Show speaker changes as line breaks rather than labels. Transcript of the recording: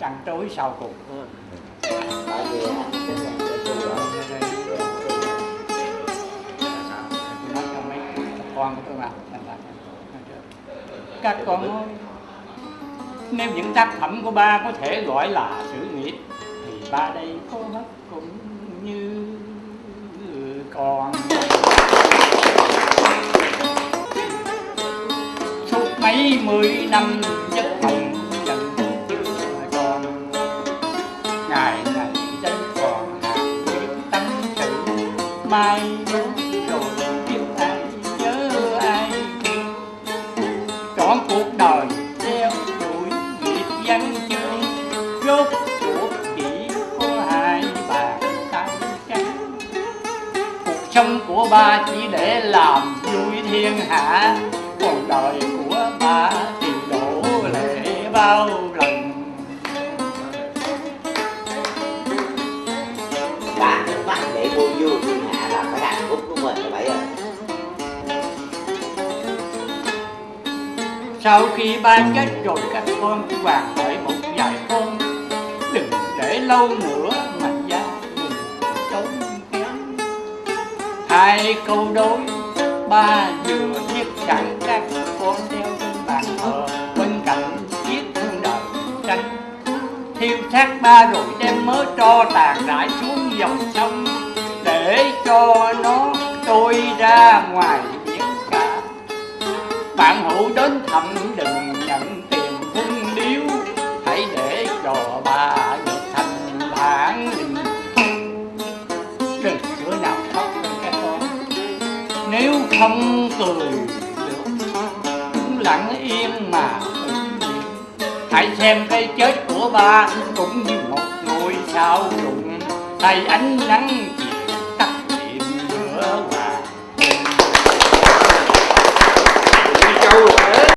Trăng trối sau cùng con tôi mà thật. Các con ơi Nếu những tác phẩm của ba có thể gọi là sự nghiệp Thì ba đây có mất cũng như con Suốt mấy mươi năm giấc mộng mai rồi biết ai nhớ ai? Trọn cuộc đời theo đuổi nghiệp văn chương, rốt cuộc chỉ có hai bàn tay trắng cuộc sống của ba chỉ để làm vui thiên hạ, còn đời của ba thì đổ lệ bao Sau khi ba chết rồi, các con vàng hỏi một vài con. Đừng để lâu nữa mà gia đình tốn kém. Hai câu đối ba vừa viết sẵn các con theo trên bàn thờ. Bên cạnh chiếc thương đời, tranh Thiêu xác ba rồi đem mớ tro tàn rải xuống dòng sông. Để cho nó trôi ra ngoài bạn hữu đến thăm đừng nhận tiền phung điếu. Hãy để cho bà được thành bản lĩnh đừng bữa nào khóc các con nếu không cười được, cũng lặng yên mà hãy xem cái chết của ba cũng như một ngôi sao rụng. Tay ánh nắng chiều